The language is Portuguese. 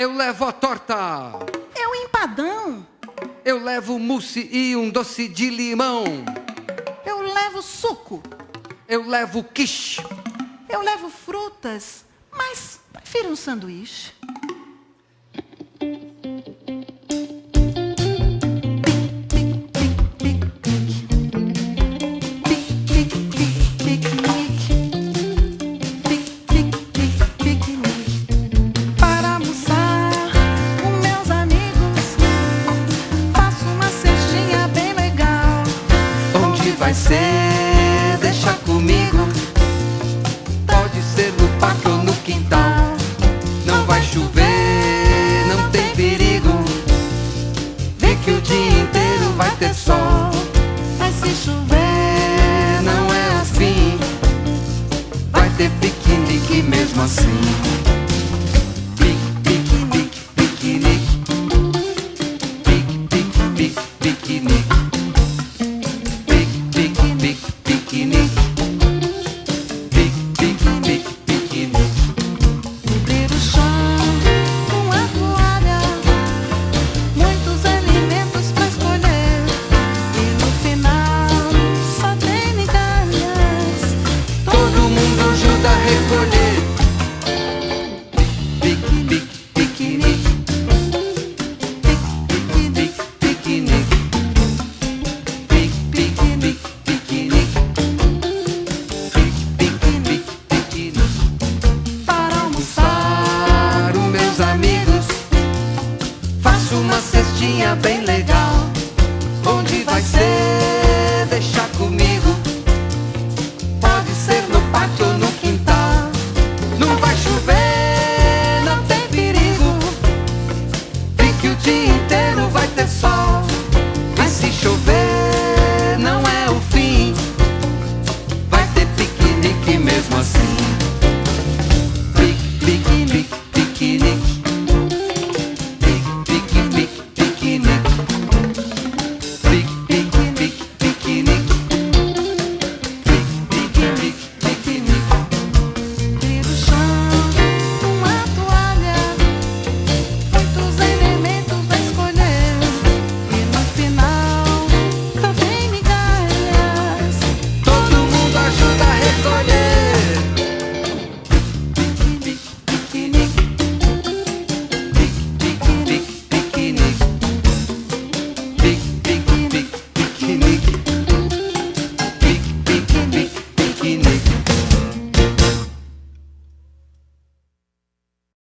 Eu levo a torta. Eu empadão. Eu levo mousse e um doce de limão. Eu levo suco. Eu levo quiche. Eu levo frutas, mas prefiro um sanduíche. Vai ser? Deixa comigo. Pode ser no parque ou no quintal. Não vai chover, não tem perigo. Vê que o dia inteiro vai ter sol. Mas se chover, Não é assim. Vai ter piquenique mesmo assim. recolher. Piquenique, piquenique. Piquenique, piquenique. Piquenique, piquenique. Piquenique, Para almoçar, os meus amigos. Faço uma cestinha bem dia inteiro vai ter sol.